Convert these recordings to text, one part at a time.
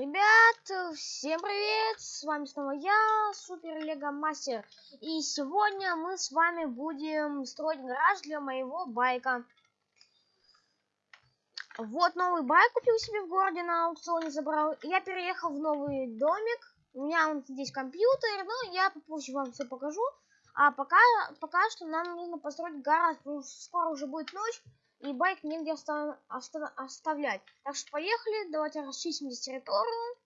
Ребят, всем привет! С вами снова я, Супер Лего Мастер. И сегодня мы с вами будем строить гараж для моего байка. Вот новый байк купил себе в городе на аукционе забрал. Я переехал в новый домик. У меня вот здесь компьютер, но я попозже вам все покажу. А пока, пока что нам нужно построить гараж, скоро уже будет ночь и байк негде оста оста оставлять. Так что поехали, давайте расчистим здесь территорию.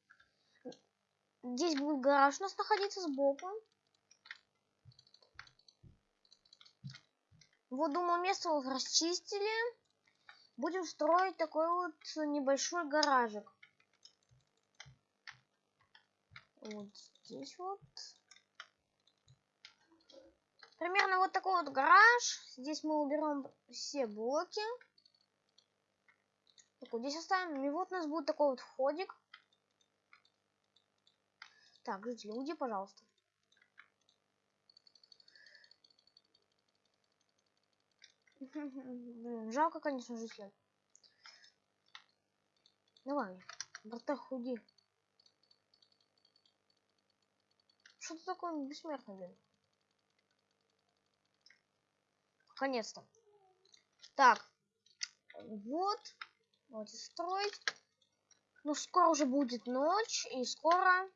Здесь будет гараж у нас находиться сбоку. Вот, думаю, место вот расчистили. Будем строить такой вот небольшой гаражик. Вот здесь вот. Примерно вот такой вот гараж. Здесь мы уберем все блоки. Так, вот здесь оставим. И вот у нас будет такой вот входик. Так, жители, уйди, пожалуйста. Жалко, конечно, жителя. Давай, братах, уйди. Что ты такое бессмертный, блин? Наконец-то. Так. Вот. Давайте строить. Ну, скоро уже будет ночь. И скоро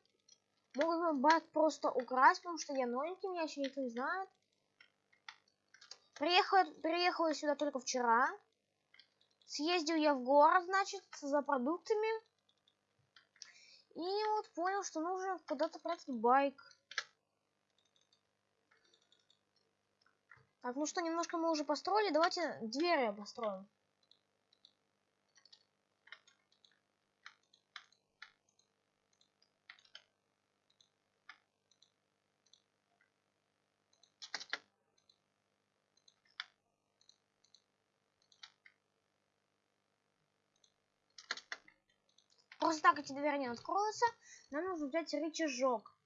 могут байк просто украсть, потому что я новенький, меня еще никто не знает. Приехал, приехал я сюда только вчера. Съездил я в город, значит, за продуктами. И вот понял, что нужно куда-то прятать байк. Так, ну что, немножко мы уже построили. Давайте двери построим. Просто так эти двери не откроются. Нам нужно взять рычажок.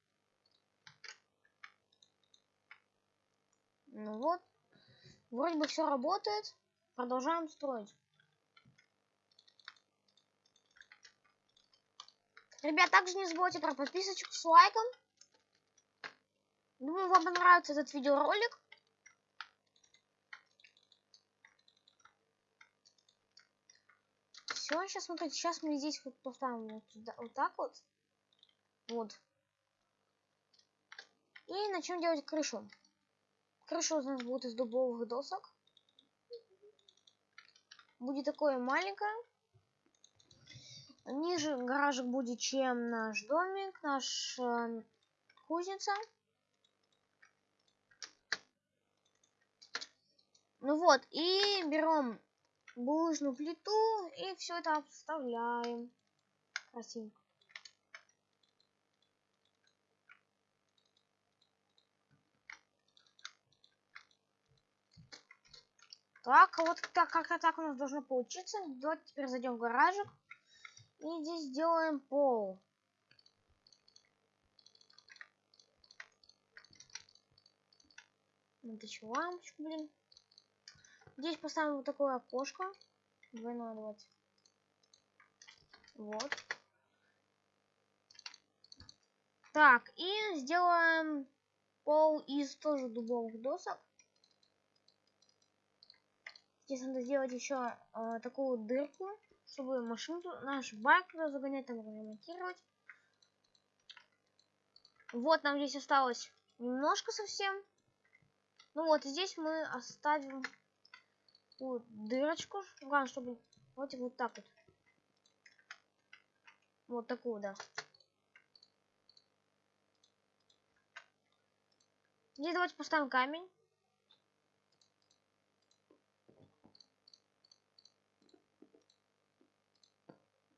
Ну вот. Вроде бы все работает. Продолжаем строить. Ребят, также не забывайте про подписочку с лайком. Думаю, вам понравится этот видеоролик. Все, сейчас смотрите, сейчас мы здесь вот поставим вот, сюда, вот так вот. Вот. И начнем делать крышу. Крыша у нас будет из дубовых досок. Будет такое маленькое. Ниже гаражик будет, чем наш домик, наш э, кузница. Ну вот, и берем булыжную плиту и все это обставляем. Красивенько. Так, вот так, как-то так у нас должно получиться. Давайте теперь зайдем в гаражик. И здесь сделаем пол. Вытащу лампочку, блин. Здесь поставим вот такое окошко. Двойное давайте. Вот. Так, и сделаем пол из тоже дубовых досок. Здесь надо сделать еще э, такую дырку, чтобы машину, наш байк туда загонять, там ремонтировать. Вот нам здесь осталось немножко совсем. Ну вот, здесь мы оставим вот, дырочку. Главное, чтобы вот, вот так вот. Вот такую, да. Здесь давайте поставим камень.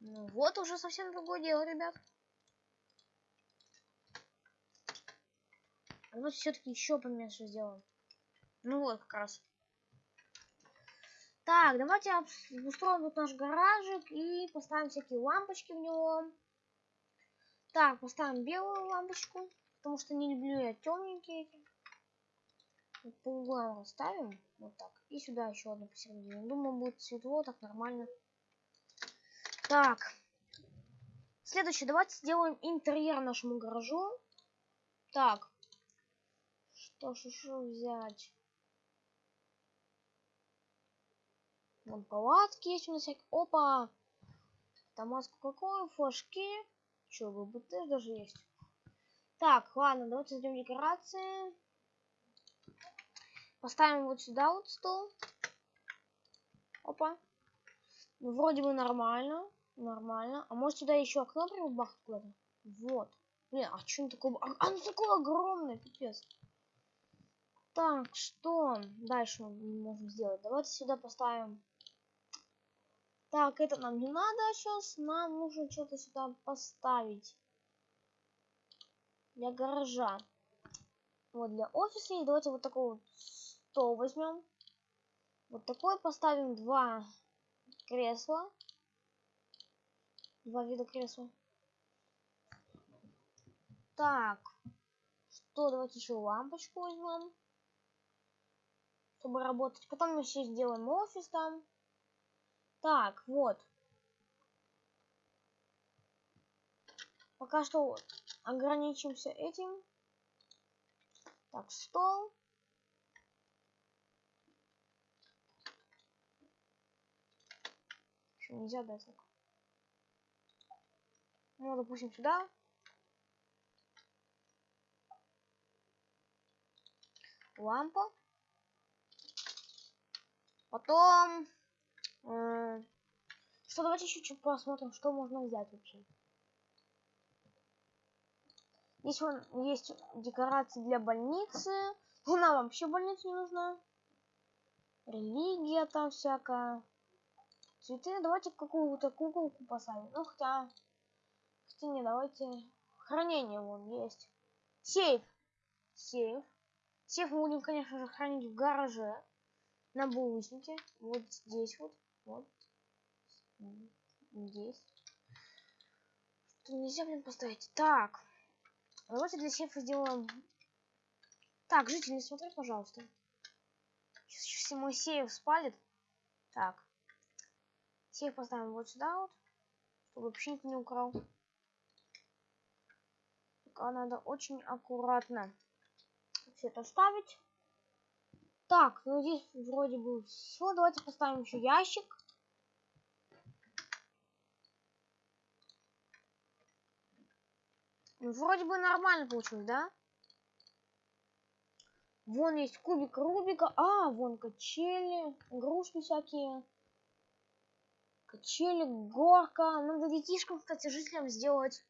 Ну вот уже совсем другое дело, ребят. А ну все-таки еще поменьше сделаем. Ну вот как раз. Так, давайте устроим тут наш гаражик и поставим всякие лампочки в него. Так, поставим белую лампочку, потому что не люблю я темненькие. Вот по углам расставим, вот так. И сюда еще одну посередине. Думаю, будет светло, так нормально. Так. Следующее, давайте сделаем интерьер нашему гаражу. Так. Что ж еще взять? Вон палатки есть у нас всякие. Опа! Томаску какой? Флажки. Че, ГБТ даже есть. Так, ладно, давайте зайдем декорации. Поставим вот сюда вот стол. Опа. Ну, вроде бы нормально. Нормально. А может сюда еще окно прибахать куда-то? Вот. Блин, а что он такое? А, оно такое огромное, пипец. Так, что дальше мы можем сделать? Давайте сюда поставим. Так, это нам не надо сейчас. Нам нужно что-то сюда поставить. Для гаража. Вот для офиса. И давайте вот такой вот стол возьмем. Вот такой поставим два кресла. Два вида кресла. Так. Что, давайте еще лампочку возьмем. Чтобы работать. Потом мы еще сделаем офис там. Так, вот. Пока что ограничимся этим. Так, стол. Что, нельзя дать так? Ну, допустим, сюда. Лампа. Потом... Э, что, давайте чуть-чуть посмотрим, что можно взять вообще. Здесь вон есть декорации для больницы. Нам вообще больница не нужна. Религия там всякая. Цветы. Давайте какую-то куколку поставим. Ну, хотя... Хотя не, давайте... Хранение вон есть. Сейф. Сейф. Сейф мы будем, конечно же, хранить в гараже. На булочнике. Вот здесь вот. Вот. Здесь. Что нельзя, блин, поставить. Так. Давайте для сейфа сделаем... Так, житель, не смотри, пожалуйста. Сейчас все мой сейф спалит. Так. Сейф поставим вот сюда вот. Чтобы вообще никто не украл. Пока надо очень аккуратно все это ставить. Так, ну здесь вроде бы все. Давайте поставим еще ящик. Ну, вроде бы нормально получилось, да? Вон есть кубик Рубика. А, вон качели, игрушки всякие. Качели, горка. Надо детишкам, кстати, жителям сделать.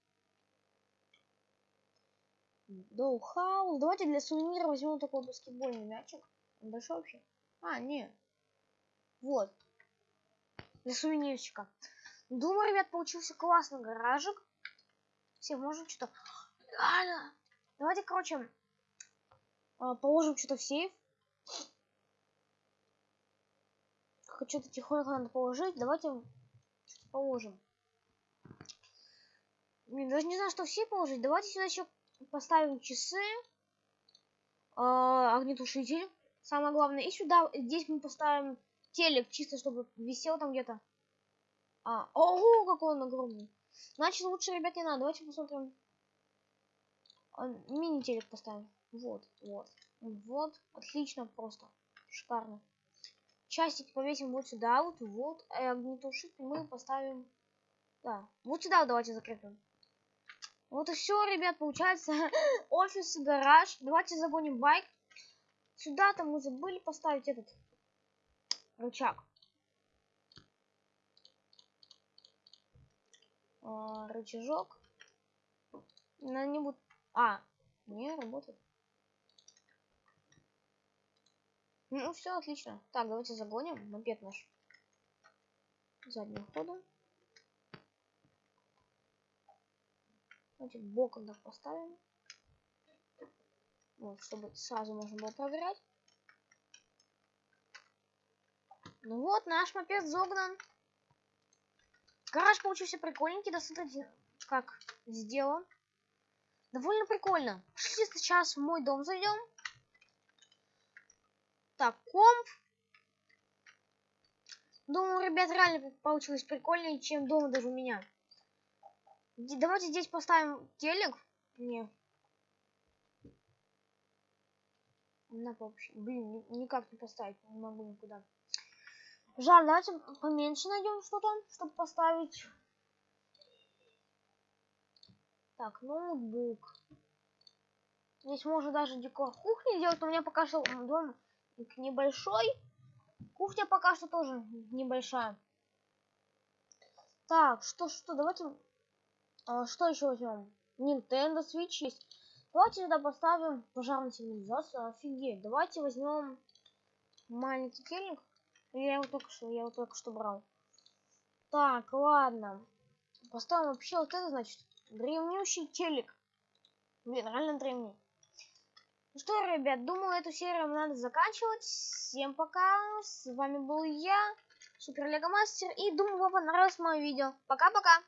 Dollhouse. Давайте для сувенира возьмем такой баскетбольный мячик. Он большой вообще? А, не. Вот. Для сувенирчика. Думаю, ребят, получился классный гаражик. Все, можем что-то... Реально. Давайте, короче, а, положим что-то в сейф. Что-то тихонько надо положить. Давайте положим. Блин, даже не знаю, что все положить. Давайте сюда еще поставим часы. Э, огнетушитель. Самое главное. И сюда, здесь мы поставим телек, чисто чтобы висел там где-то. А, ого, какой он огромный. Значит, лучше, ребят, не надо. Давайте посмотрим. А, мини-телек поставим. Вот, вот. Вот. Отлично просто. Шикарно. Часики повесим вот сюда, вот, вот. А огнетушитель мы поставим... Да, вот сюда вот давайте закрепим. Вот и все, ребят, получается. Офис, гараж. Давайте загоним байк. Сюда-то мы забыли поставить этот рычаг. а, рычажок. На нибудь... А, не работает. Ну, все отлично. Так, давайте загоним мопед наш задним ходом. Давайте боком так поставим. Вот, чтобы сразу можно было проверять. Ну вот, наш мопед загнан. Гараж получился прикольненький, смотрите, как сделан. Довольно прикольно. Пошли сейчас в мой дом зайдем. Так, комп. Думаю, ребят, реально получилось прикольнее, чем дома даже у меня. Давайте здесь поставим телек. Не. На вообще. Блин, ни- никак не поставить. Не могу никуда. Жаль, давайте поменьше найдем что-то, чтобы поставить. Так, ноутбук. Здесь можно даже декор кухни сделать, но у меня пока что дом небольшой. Кухня пока что тоже небольшая. Так, что, что, давайте... а, что еще возьмем? Nintendo Switch есть. Давайте сюда поставим пожарную сигнализацию. Офигеть. Давайте возьмем маленький телек. Я его только что, я его только что брал. Так, ладно. Поставим вообще вот это, значит, древнющий телек. Блин, реально древний. Ну что, ребят, думаю, эту серию надо заканчивать. Всем пока. С вами был я, Супер Лего Мастер. И думаю, вам понравилось мое видео. Пока-пока.